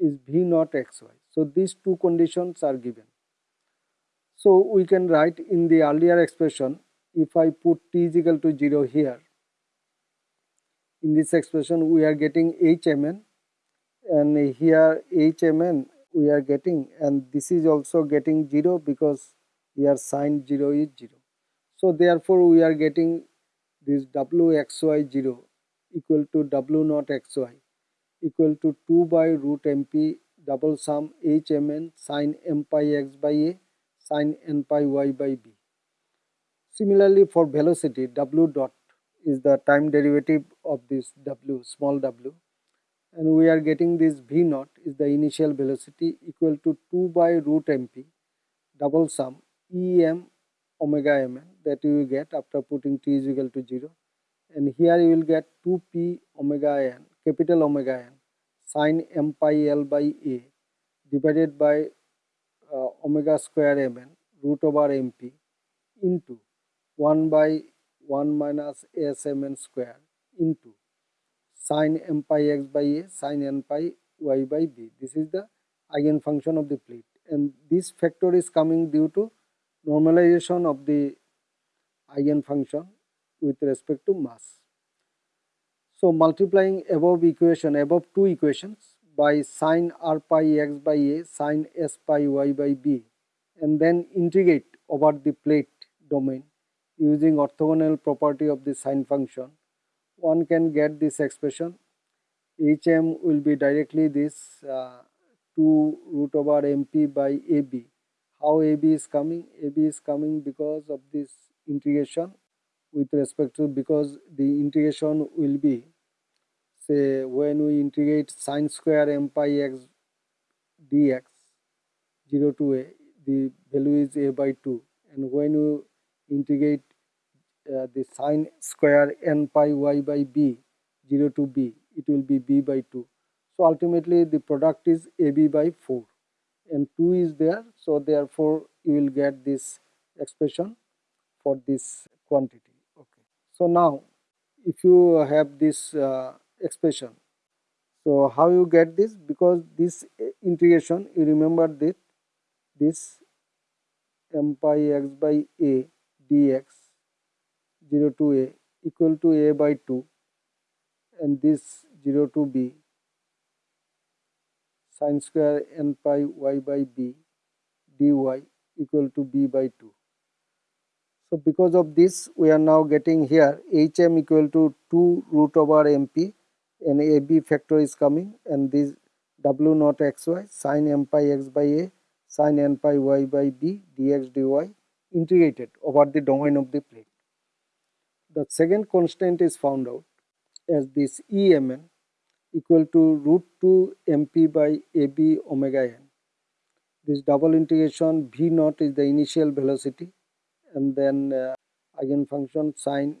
is v naught xy. So these two conditions are given. So we can write in the earlier expression if I put t is equal to 0 here in this expression we are getting hmn and here hmn we are getting and this is also getting 0 because here sine 0 is 0. So therefore we are getting this wxy0 equal to w naught xy equal to 2 by root mp double sum hmn sine m pi x by a sine n pi y by b. Similarly for velocity w dot is the time derivative of this w small w and we are getting this v naught is the initial velocity equal to 2 by root mp double sum em omega mn that you will get after putting t is equal to 0 and here you will get 2p omega n capital omega n sine m pi l by a divided by uh, omega square mn root over mp into 1 by 1 minus s mn square into sine m pi x by a sine n pi y by b. This is the eigenfunction of the plate and this factor is coming due to normalization of the eigenfunction with respect to mass. So multiplying above equation, above two equations by sine r pi x by a sine s pi y by b and then integrate over the plate domain using orthogonal property of the sine function. One can get this expression. Hm will be directly this uh, 2 root over mp by ab how ab is coming? Ab is coming because of this integration with respect to because the integration will be when we integrate sine square m pi x dx 0 to a the value is a by 2 and when you integrate uh, the sine square n pi y by b 0 to b it will be b by 2 so ultimately the product is ab by 4 and 2 is there so therefore you will get this expression for this quantity. Okay. So now if you have this uh, expression so how you get this because this integration you remember that this m pi x by a dx 0 to a equal to a by 2 and this 0 to b sine square n pi y by b dy equal to b by 2. So because of this we are now getting here hm equal to 2 root over mp and ab factor is coming and this w naught xy sine m pi x by a sine n pi y by b dx dy integrated over the domain of the plate. The second constant is found out as this emn equal to root 2 mp by ab omega n. This double integration v naught is the initial velocity and then uh, eigenfunction sine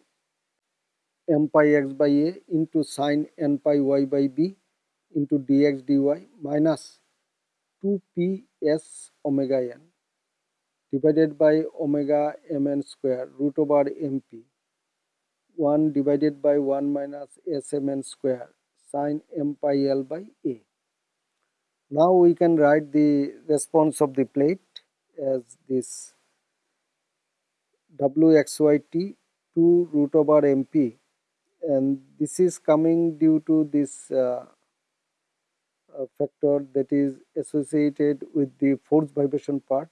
m pi x by a into sine n pi y by b into dx dy minus 2p s omega n divided by omega mn square root over mp 1 divided by 1 minus smn square sine m pi l by a. Now we can write the response of the plate as this wxyt 2 root over mp and this is coming due to this uh, factor that is associated with the force vibration part.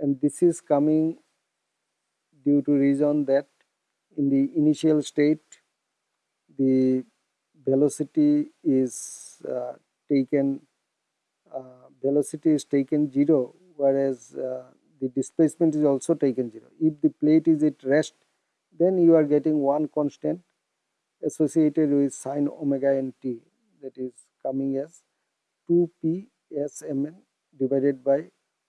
And this is coming due to reason that in the initial state the velocity is uh, taken uh, velocity is taken 0 whereas uh, the displacement is also taken 0 if the plate is at rest then you are getting one constant associated with sine omega nt that is coming as 2p smn divided by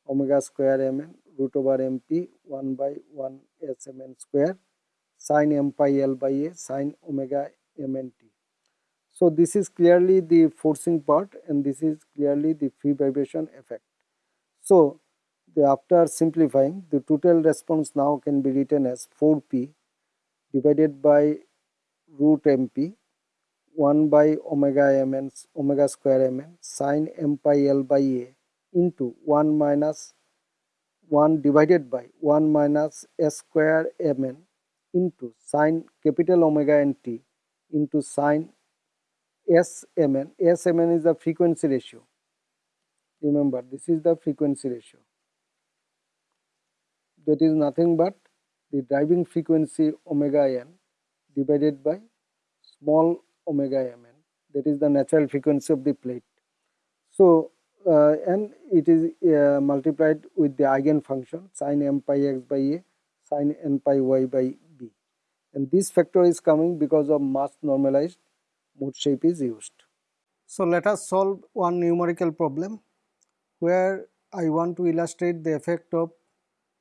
omega square mn root over mp 1 by 1 smn square sine m pi l by a sine omega mnt so this is clearly the forcing part and this is clearly the free vibration effect. So the, after simplifying the total response now can be written as 4p divided by root mp 1 by omega mn omega square mn sine m pi l by a into 1 minus 1 divided by 1 minus s square mn into sine capital omega nt into sine SMN. SMN is the frequency ratio. Remember, this is the frequency ratio. That is nothing but the driving frequency omega n divided by small omega mn. That is the natural frequency of the plate. So, uh, and it is uh, multiplied with the eigenfunction sine m pi x by a sine n pi y by b. And this factor is coming because of mass normalized mode shape is used. So let us solve one numerical problem where I want to illustrate the effect of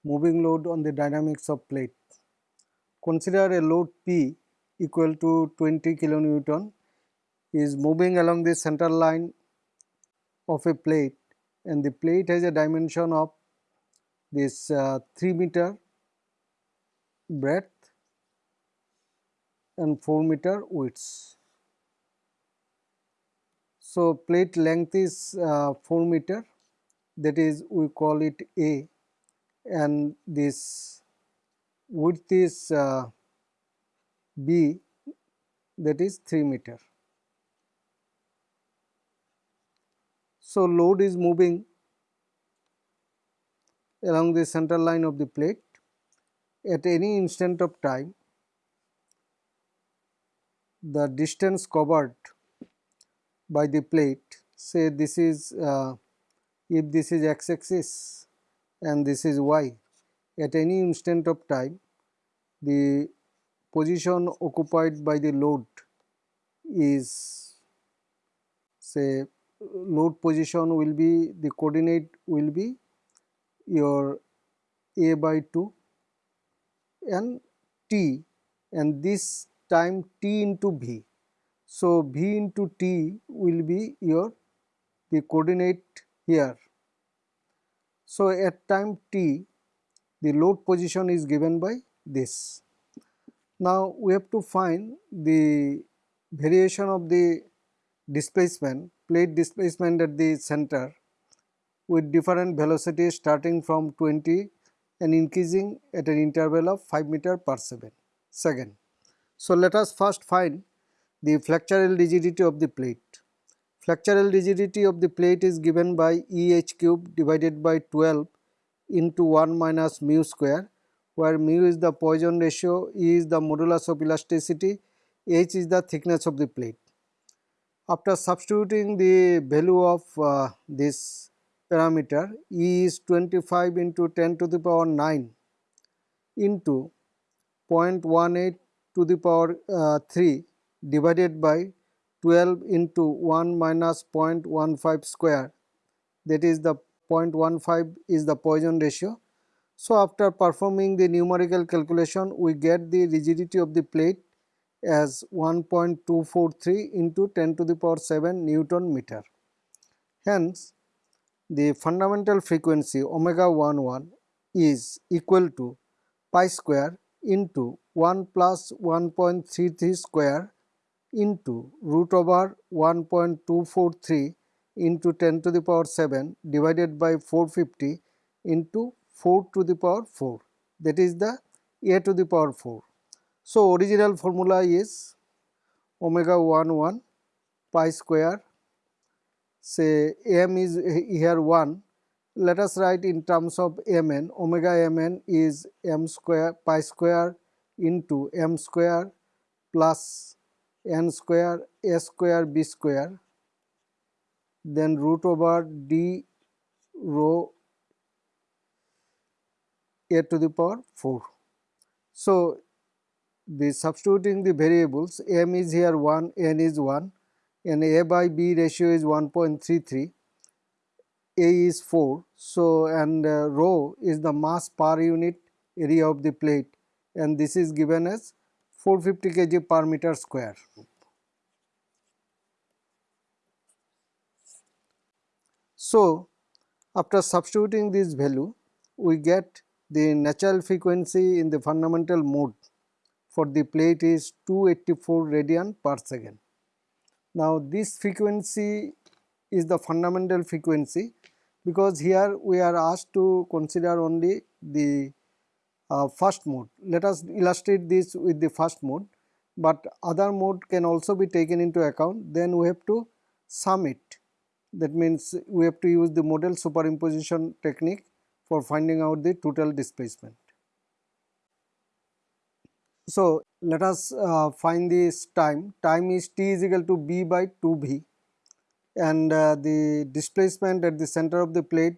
moving load on the dynamics of plate. Consider a load P equal to 20 kilonewton is moving along the center line of a plate and the plate has a dimension of this uh, 3 meter breadth and 4 meter width. So, plate length is uh, 4 meter that is we call it A and this width is uh, B that is 3 meter. So, load is moving along the center line of the plate at any instant of time the distance covered by the plate say this is uh, if this is x axis and this is y at any instant of time the position occupied by the load is say load position will be the coordinate will be your a by 2 and t and this time t into v. So, v into t will be your the coordinate here. So, at time t the load position is given by this. Now, we have to find the variation of the displacement plate displacement at the center with different velocities starting from 20 and increasing at an interval of 5 meter per second. So, let us first find the flexural rigidity of the plate. Flexural rigidity of the plate is given by E h cube divided by 12 into 1 minus mu square where mu is the Poisson ratio, E is the modulus of elasticity, h is the thickness of the plate. After substituting the value of uh, this parameter E is 25 into 10 to the power 9 into 0.18 to the power uh, 3 divided by 12 into 1 minus 0.15 square that is the 0.15 is the Poisson ratio. So, after performing the numerical calculation we get the rigidity of the plate as 1.243 into 10 to the power 7 Newton meter. Hence, the fundamental frequency omega 11 is equal to pi square into 1 plus 1.33 square into root over 1.243 into 10 to the power 7 divided by 450 into 4 to the power 4 that is the a to the power 4. So, original formula is omega 1 1 pi square. Say m is here 1 let us write in terms of mn. Omega mn is m square pi square into m square plus n square a square b square. Then root over d rho a to the power 4. So, the substituting the variables m is here 1 n is 1 and a by b ratio is 1.33 a is 4 so and uh, rho is the mass per unit area of the plate and this is given as 450 kg per meter square. So, after substituting this value we get the natural frequency in the fundamental mode for the plate is 284 radian per second. Now this frequency is the fundamental frequency because here we are asked to consider only the uh, first mode. Let us illustrate this with the first mode, but other mode can also be taken into account then we have to sum it that means we have to use the modal superimposition technique for finding out the total displacement. So, let us uh, find this time, time is t is equal to b by 2b and uh, the displacement at the center of the plate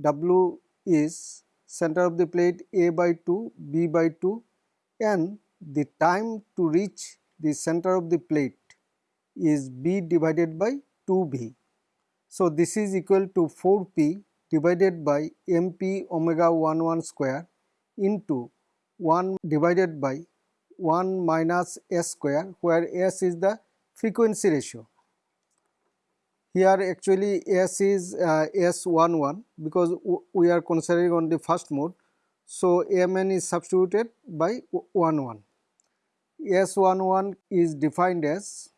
w is center of the plate a by 2 b by 2 and the time to reach the center of the plate is b divided by 2b. So, this is equal to 4p divided by mp omega 1 1 square into 1 divided by 1 minus s square where s is the frequency ratio. Here actually s is uh, s11 because we are considering on the first mode. So, mn is substituted by 11. S11 is defined as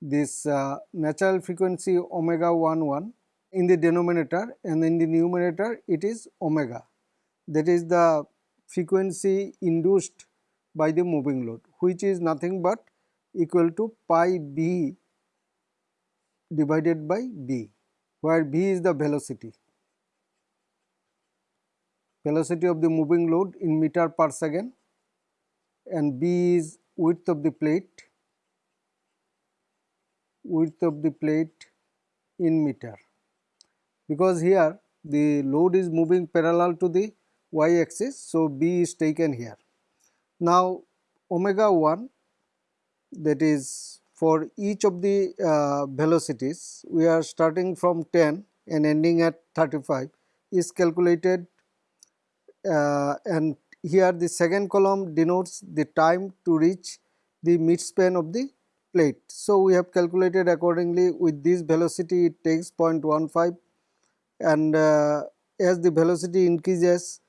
this uh, natural frequency omega 11 in the denominator and in the numerator it is omega. That is the frequency induced by the moving load which is nothing but equal to pi b divided by b where b is the velocity. Velocity of the moving load in meter per second and b is width of the plate width of the plate in meter because here the load is moving parallel to the y axis. So, B is taken here. Now, omega 1 that is for each of the uh, velocities we are starting from 10 and ending at 35 is calculated uh, and here the second column denotes the time to reach the midspan of the plate. So, we have calculated accordingly with this velocity it takes 0.15 and uh, as the velocity increases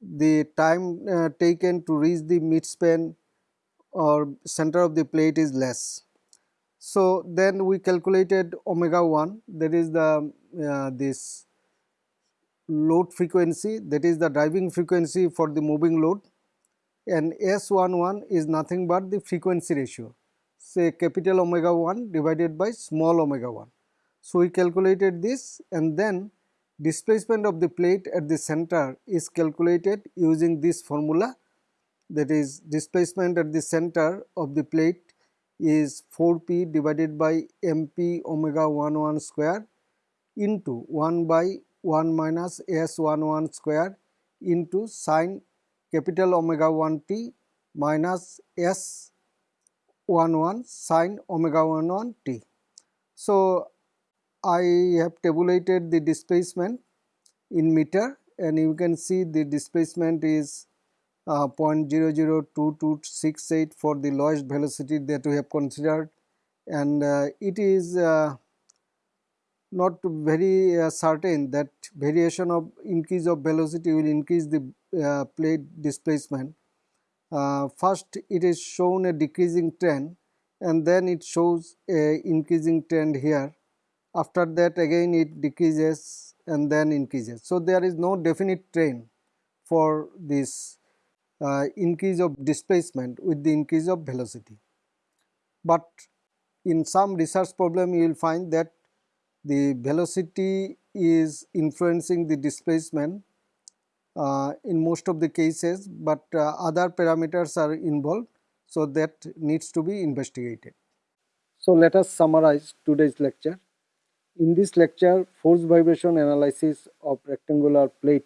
the time uh, taken to reach the midspan or center of the plate is less. So, then we calculated omega 1 that is the uh, this load frequency that is the driving frequency for the moving load and S11 is nothing but the frequency ratio say capital omega 1 divided by small omega 1. So, we calculated this and then displacement of the plate at the center is calculated using this formula that is displacement at the center of the plate is 4p divided by mp omega 1 1 square into 1 by 1 minus s 1 1 square into sine capital omega 1 t minus s 1 1 sine omega 1 1 t. So, I have tabulated the displacement in meter and you can see the displacement is uh, 0.002268 for the lowest velocity that we have considered and uh, it is uh, not very uh, certain that variation of increase of velocity will increase the uh, plate displacement. Uh, first it is shown a decreasing trend and then it shows a increasing trend here. After that again it decreases and then increases. So, there is no definite trend for this uh, increase of displacement with the increase of velocity. But in some research problem you will find that the velocity is influencing the displacement uh, in most of the cases, but uh, other parameters are involved. So, that needs to be investigated. So, let us summarize today's lecture. In this lecture, force vibration analysis of rectangular plate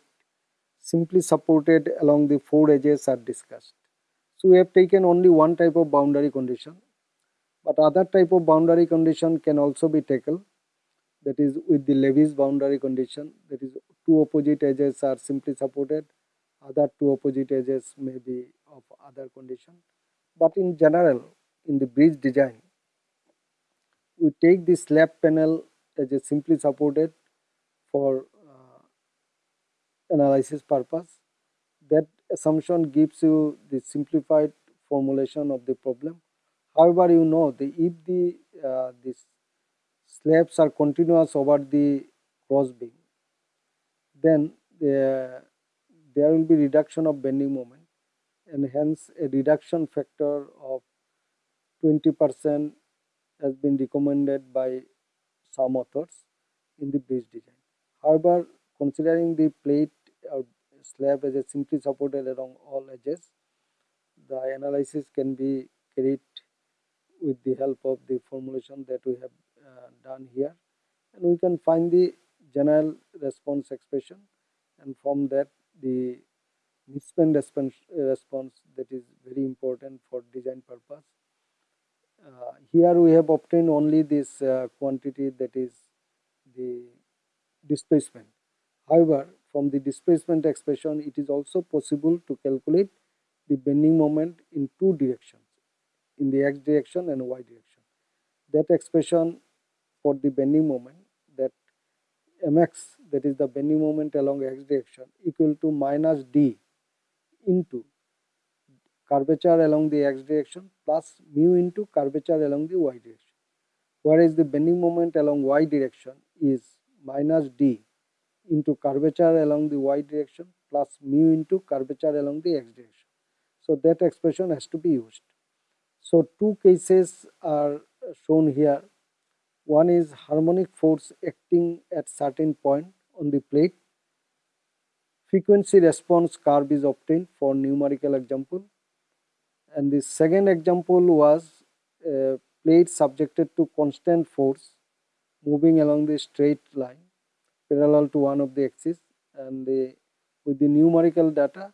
simply supported along the four edges are discussed. So, we have taken only one type of boundary condition, but other type of boundary condition can also be taken that is with the Levy's boundary condition that is two opposite edges are simply supported other two opposite edges may be of other condition but in general in the bridge design we take the slab panel as a simply supported for uh, analysis purpose that assumption gives you the simplified formulation of the problem. However you know the if the uh, this slabs are continuous over the cross beam, then the, there will be reduction of bending moment and hence a reduction factor of 20 percent has been recommended by some authors in the bridge design. However, considering the plate or slab as a simply supported along all edges, the analysis can be carried with the help of the formulation that we have uh, done here and we can find the general response expression and from that the midspan response, response that is very important for design purpose. Uh, here we have obtained only this uh, quantity that is the displacement. However, from the displacement expression it is also possible to calculate the bending moment in two directions in the x direction and y direction. That expression for the bending moment that mx that is the bending moment along x direction equal to minus d into curvature along the x direction plus mu into curvature along the y direction whereas the bending moment along y direction is minus d into curvature along the y direction plus mu into curvature along the x direction. So that expression has to be used. So two cases are shown here one is harmonic force acting at certain point on the plate. Frequency response curve is obtained for numerical example. And the second example was a plate subjected to constant force moving along the straight line parallel to one of the axis and the, with the numerical data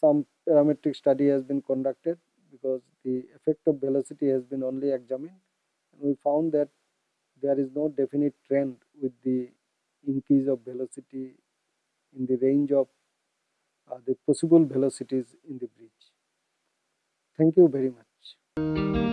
some parametric study has been conducted because the effect of velocity has been only examined and we found that there is no definite trend with the increase of velocity in the range of uh, the possible velocities in the bridge. Thank you very much.